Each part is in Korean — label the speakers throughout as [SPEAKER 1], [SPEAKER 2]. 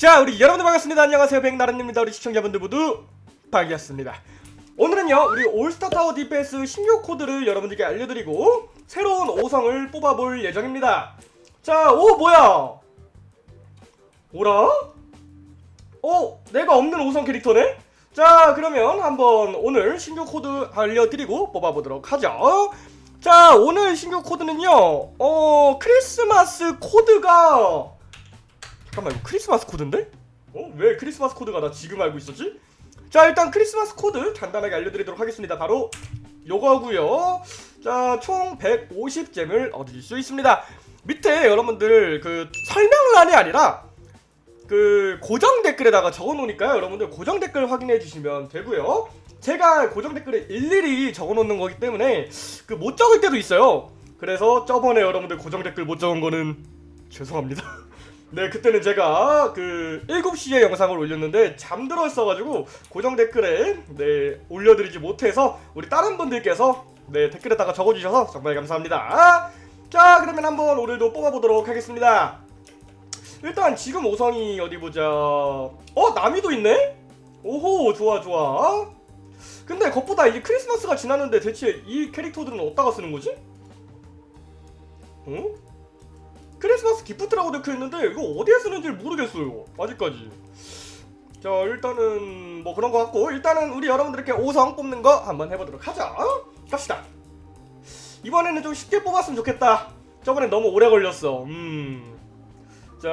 [SPEAKER 1] 자 우리 여러분들 반갑습니다. 안녕하세요. 백나른입니다. 우리 시청자분들 모두 반갑습니다. 오늘은요 우리 All Star Tower Defense 신규 코드를 여러분들께 알려드리고 새로운 5성을 뽑아볼 예정입니다. 자 오 뭐야? 오라? 어 내가 없는 5성 캐릭터네? 자 그러면 한번 오늘 신규 코드 알려드리고 뽑아보도록 하죠. 자 오늘 신규 코드는요 어 크리스마스 코드가 잠깐만 이거 크리스마스 코드인데? 어? 왜 크리스마스 코드가 나 지금 알고 있었지? 자 일단 크리스마스 코드 간단하게 알려드리도록 하겠습니다. 바로 요거고요. 자총 150 gem을 얻으실 수 있습니다. 밑에 여러분들 그 설명란이 아니라 그 고정 댓글에다가 적어놓으니까요. 여러분들 고정 댓글 확인해 주시면 되고요. 제가 고정 댓글에 일일이 적어놓는 거기 때문에 그 못 적을 때도 있어요. 그래서 저번에 여러분들 고정 댓글 못 적은 거는 죄송합니다 네 그때는 제가 그 7시에 영상을 올렸는데 잠들어 있어가지고 고정 댓글에 네 올려드리지 못해서 우리 다른 분들께서 네 댓글에다가 적어주셔서 정말 감사합니다 자 그러면 한번 오늘도 뽑아보도록 하겠습니다 일단 지금 5성이 어디 보자 어 나미도 있네? 오호 좋아 좋아 근데 그것보다 이제 크리스마스가 지났는데 대체 이 캐릭터들은 어디다가 쓰는 거지? 어? 크리스마스 기프트라고 적혀있는데 이거 어디에 쓰는지 모르겠어요. 아직까지. 자 일단은 뭐 그런 거 같고 일단은 우리 여러분들께 5성 뽑는 거 한번 해보도록 하자. 갑시다. 이번에는 좀 쉽게 뽑았으면 좋겠다. 저번에 너무 오래 걸렸어. 음자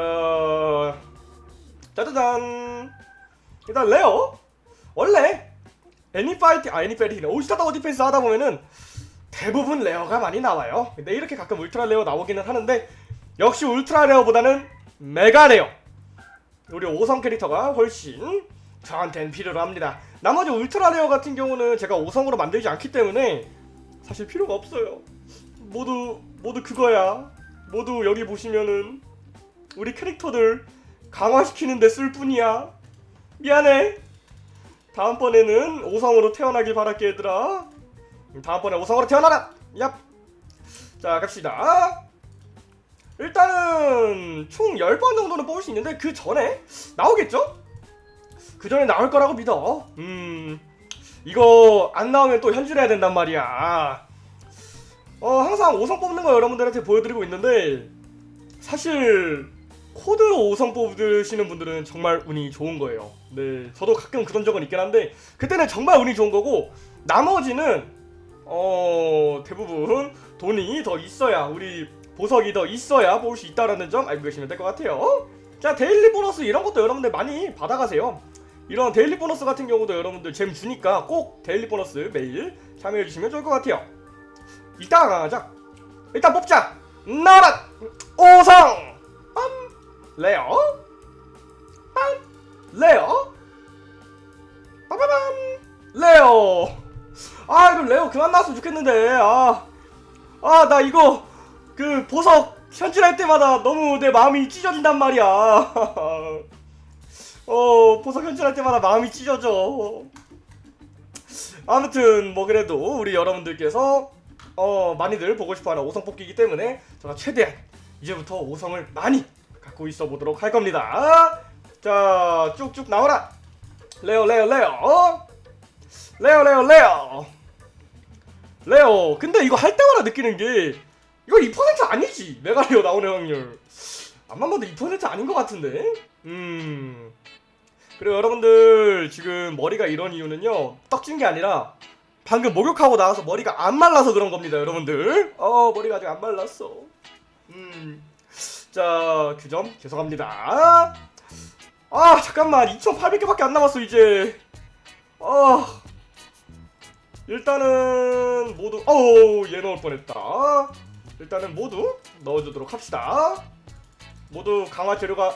[SPEAKER 1] 짜자잔. 일단 rare 원래 애니파이팅 아 애니파이팅 All Star Tower Defense 하다 보면은 대부분 rare가 많이 나와요. 근데 이렇게 가끔 ultra rare 나오기는 하는데 역시 ultra rare보다는 mega rare. 우리 5성 캐릭터가 훨씬 저한테는 필요로 합니다. 나머지 ultra rare 같은 경우는 제가 5성으로 만들지 않기 때문에 사실 필요가 없어요. 모두 모두 그거야. 모두 여기 보시면은 우리 캐릭터들 강화시키는데 쓸 뿐이야. 미안해. 다음번에는 5성으로 태어나길 바랄게 얘들아. 다음번에 5성으로 태어나라. 얍! 자 갑시다 일단은 총 10번 정도는 뽑을 수 있는데 그 전에 나오겠죠? 그 전에 나올 거라고 믿어. 음 이거 안 나오면 또 현질해야 된단 말이야. 어 항상 5성 뽑는 거 여러분들한테 보여드리고 있는데 사실 코드로 5성 뽑으시는 분들은 정말 운이 좋은 거예요. 네 저도 가끔 그런 적은 있긴 한데 그때는 정말 운이 좋은 거고 나머지는 어 대부분 돈이 더 있어야 우리 보석이 더 있어야 뽑을 수 있다라는 점 알고 계시면 될 것 같아요. 자 daily 보너스 이런 것도 여러분들 많이 받아가세요. 이런 daily 보너스 같은 경우도 여러분들 gem 주니까 꼭 daily 보너스 매일 참여해주시면 좋을 것 같아요. 이따가 강하자. 일단 뽑자. 나라 5성! 빰! rare! 빰! rare! 빠바밤! rare! 아 이거 rare 그만 나왔으면 좋겠는데. 아아 나 이거 그 보석 현질할 때마다 너무 내 마음이 찢어진단 말이야. 어 보석 현질할 때마다 마음이 찢어져. 아무튼 뭐 그래도 우리 여러분들께서 어 많이들 보고 싶어하는 5성 뽑기이기 때문에 제가 최대한 이제부터 5성을 많이 갖고 있어 보도록 할 겁니다. 자 쭉쭉 나와라. rare rare rare rare rare rare rare 근데 이거 할 때마다 느끼는 게 이거 2% 아니지. mega rare 나오는 확률. 암만 봐도 2% 아닌 것 같은데. 음. 그리고 여러분들 지금 머리가 이런 이유는요. 떡진 게 아니라 방금 목욕하고 나와서 머리가 안 말라서 그런 겁니다 여러분들. 어 머리가 아직 안 말랐어. 음자 그점 죄송합니다. 아 잠깐만. 2800개밖에 안 남았어 이제. 아. 일단은 모두 어우 얘 넣을 뻔했다 일단은 모두 넣어주도록 합시다. 모두 강화 재료가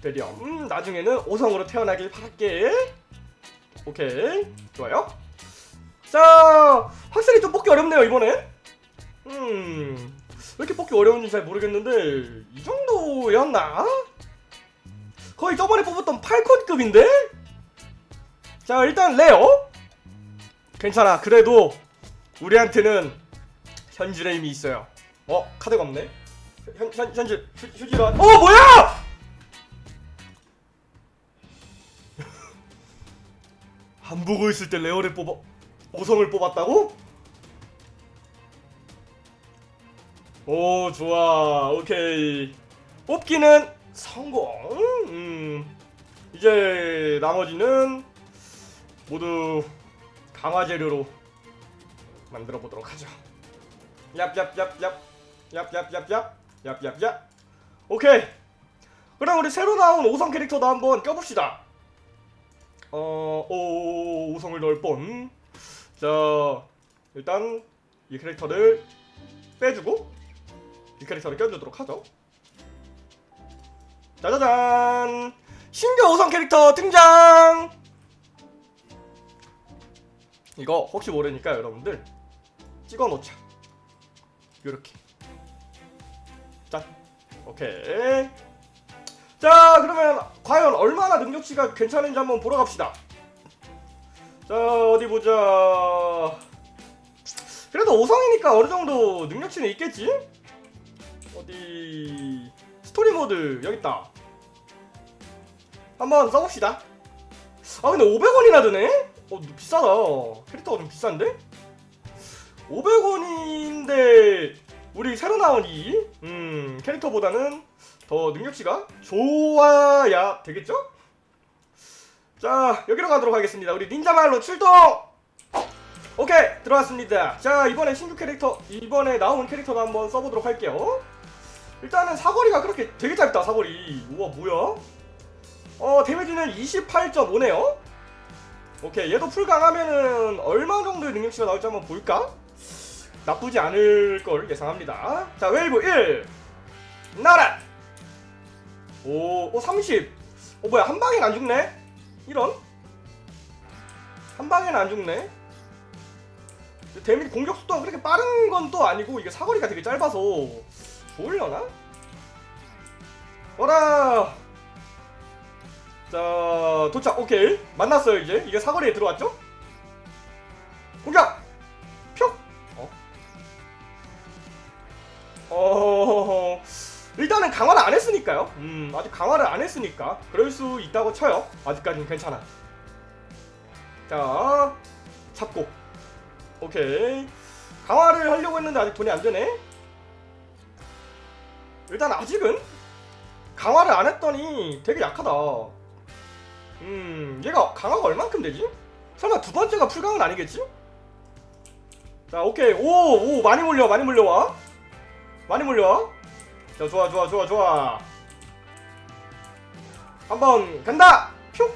[SPEAKER 1] 되렴. 음, 나중에는 5성으로 태어나길 바랄게. 오케이. 좋아요. 자 확실히 좀 뽑기 어렵네요 이번에. 음 왜 이렇게 뽑기 어려운지 잘 모르겠는데 이 정도였나? 거의 저번에 뽑았던 8콘급인데? 자 일단 레어 괜찮아. 그래도 우리한테는 현주레임이 있어요 어? 카드가 없네? 현, 현, 현질 휴, 휴지로 어 뭐야! 안 보고 있을 때 레어를 뽑아 오성을 뽑았다고? 오 좋아 오케이 뽑기는 성공 음. 이제 나머지는 모두 강화 재료로 만들어 보도록 하죠 얍얍얍얍 얍얍얍얍 얍얍얍 오케이 그럼 우리 새로 나온 5성 캐릭터도 한번 껴봅시다 어, 오, 5성을 넣을 뻔. 자, 일단 이 캐릭터를 빼주고 이 캐릭터를 껴주도록 하죠. 짜자잔! 신규 5성 캐릭터 등장! 이거 혹시 모르니까 여러분들 찍어 놓자. 요렇게. 짠. 오케이. 자 그러면 과연 얼마나 능력치가 괜찮은지 한번 보러 갑시다 자 어디 보자 그래도 5성이니까 어느정도 능력치는 있겠지? 어디 스토리 모드 여깄다 한번 써봅시다 아 근데 500원이나 드네? 어 비싸다 캐릭터가 좀 비싼데? 500원인데 우리 새로 나온 이 음, 캐릭터보다는 더 능력치가 좋아야 되겠죠? 자 여기로 가도록 하겠습니다 우리 닌자말로 출동! 오케이 들어왔습니다 자 이번에 신규 캐릭터 이번에 나온 캐릭터도 한번 써보도록 할게요 일단은 사거리가 그렇게 되게 짧다 사거리 우와 뭐야 어 데미지는 28.5네요 오케이 얘도 full 강하면은 얼마 정도의 능력치가 나올지 한번 볼까? 나쁘지 않을 걸 예상합니다 자 웨이브 1 나라 오, 오 30. 어 뭐야 한 방엔 안 죽네? 이런? 한 방엔 안 죽네. 데미지 공격 속도가 그렇게 빠른 건 또 아니고 이게 사거리가 되게 짧아서 좋으려나? 어라. 자 도착 오케이 만났어요 이제 이게 사거리에 들어왔죠? 공격! 강화를 안 했으니까요. 음, 아직 강화를 안 했으니까 그럴 수 있다고 쳐요. 아직까지는 괜찮아. 자, 잡고. 오케이. 강화를 하려고 했는데 아직 돈이 안 되네. 일단 아직은 강화를 안 했더니 되게 약하다. 음, 얘가 강화가 얼만큼 되지? 설마 두 번째가 풀강은 아니겠지? 자, 오케이. 오, 오, 많이 몰려, 많이 몰려와. 많이 몰려와. 자 좋아 좋아 좋아 좋아. 한번 간다! 퓨!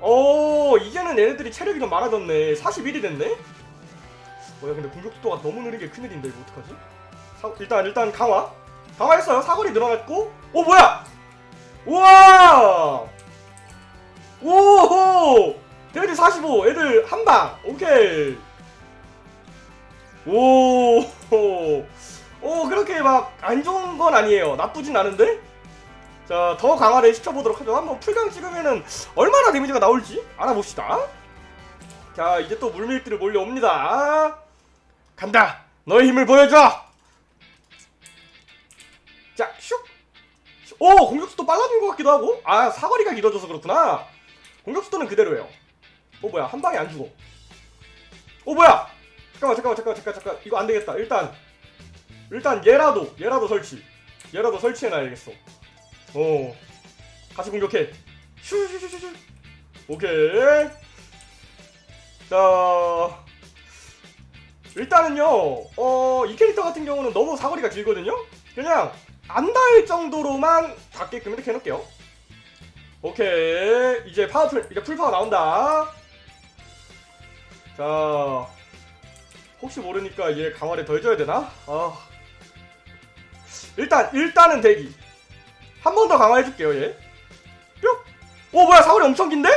[SPEAKER 1] 오 이제는 얘네들이 체력이 좀 많아졌네. 41이 됐네? 뭐야 근데 공격 속도가 너무 느린 게 큰일인데 이거 어떡하지? 사, 일단 일단 강화. 강화했어요. 사거리 늘어났고. 오 뭐야! 우와! 오호! 데미지 45 애들 한방. 오케이. 오호 오 그렇게 막 안 좋은 건 아니에요. 나쁘진 않은데? 자 더 강화를 시켜보도록 하죠. 한번 풀강 찍으면은 얼마나 데미지가 나올지 알아봅시다. 자 이제 또 물밀들이 몰려옵니다. 간다! 너의 힘을 보여줘! 자 슉! 오 공격수도 빨라진 것 같기도 하고. 아 사거리가 길어져서 그렇구나. 공격수도는 그대로예요. 어 뭐야. 한 방에 안 죽어. 어 뭐야! 잠깐만 잠깐만 잠깐만 잠깐 잠깐 이거 안 되겠다. 일단 일단 얘라도 얘라도 설치. 얘라도 설치해놔야겠어. 어. 같이 공격해. 슈슈슈슈 오케이. 자. 일단은요 어 이 캐릭터 같은 경우는 너무 사거리가 길거든요? 그냥 안 닿을 정도로만 닿게끔 이렇게 해놓을게요. 오케이. 이제 파워풀 이제 full power 나온다. 자. 혹시 모르니까 얘 강화를 더 해줘야 되나? 아 일단 일단은 대기 한 번 더 강화해줄게요 얘 뿅! 오 뭐야 사거리 엄청 긴데?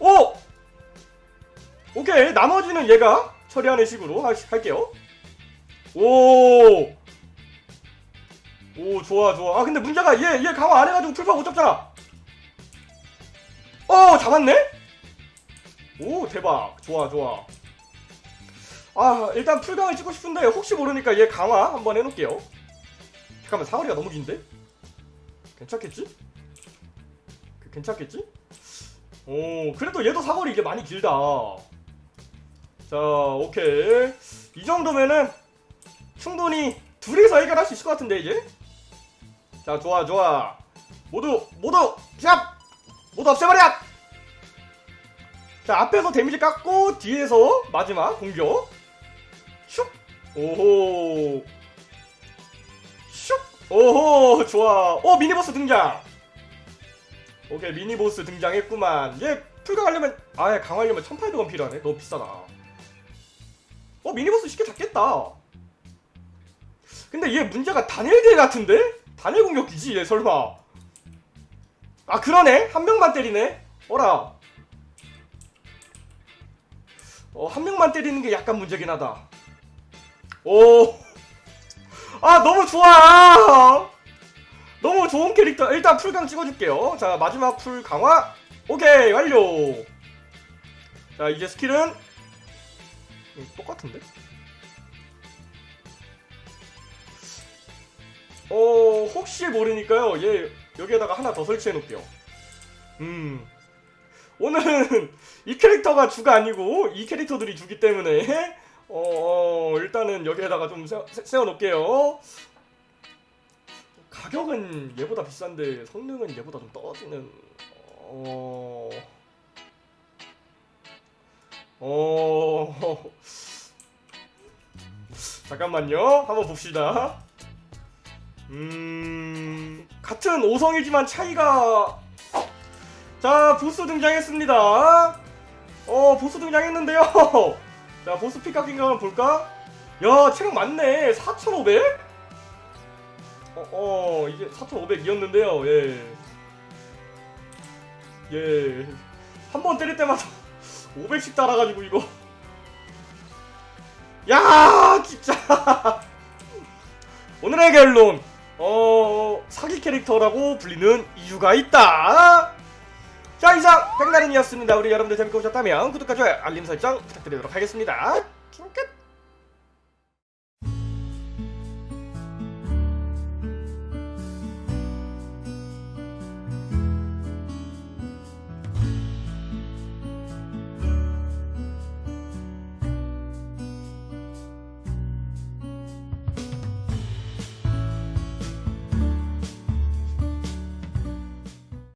[SPEAKER 1] 오! 오케이 나머지는 얘가 처리하는 식으로 하, 할게요 오! 오 좋아 좋아 아 근데 문제가 얘 얘 강화 안 해가지고 풀파 못 잡잖아 어 잡았네? 오 대박 좋아 좋아 아 일단 풀강을 찍고 싶은데 혹시 모르니까 얘 강화 한번 해놓을게요. 잠깐만 사거리가 너무 긴데? 괜찮겠지? 그, 괜찮겠지? 오 그래도 얘도 사거리 이게 많이 길다. 자 오케이. 이 정도면은 충분히 둘이서 해결할 수 있을 것 같은데 이제 자 좋아 좋아. 모두 모두 샵 모두 없애버려! 자 앞에서 데미지 깎고 뒤에서 마지막 공격 슉! 오호. 슉! 오호 좋아. 어 미니보스 등장. 오케이 미니보스 등장했구만. 얘 풀강하려면 아예 강화하려면 1800원 필요하네. 너무 비싸다. 어 미니보스 쉽게 잡겠다. 근데 얘 문제가 단일딜 같은데? 단일 공격기지 얘 설마. 아 그러네. 한 명만 때리네. 어라. 어 한 명만 때리는 게 약간 문제긴 하다 오 아 너무 좋아. 너무 좋은 캐릭터. 일단 풀강 찍어줄게요. 자 마지막 풀 강화. 오케이 완료. 자 이제 스킬은 음, 똑같은데? 어 혹시 모르니까요. 얘 여기에다가 하나 더 설치해 놓을게요. 음. 오늘은 이 캐릭터가 주가 아니고 이 캐릭터들이 주기 때문에 어, 어 일단은 여기에다가 좀 세- 세워놓을게요. 가격은 얘보다 비싼데 성능은 얘보다 좀 떨어지는 어... 어... 잠깐만요. 한번 봅시다. 음... 같은 5성이지만 차이가 자 보스 등장했습니다. 어 보스 등장했는데요 자 보스 픽각인가 한번 볼까 야 체력 많네 4500? 어, 어 이게 4,500이었는데요. 예. 예. 한 번 때릴 때마다 500씩 달아가지고 이거. 야, 진짜. 오늘의 결론. 어, 사기 캐릭터라고 불리는 이유가 있다. 자, 이상 백나른이었습니다. 우리 여러분들 재밌게 보셨다면 구독과 좋아요, 알림 설정 부탁드리도록 하겠습니다. 킹끝.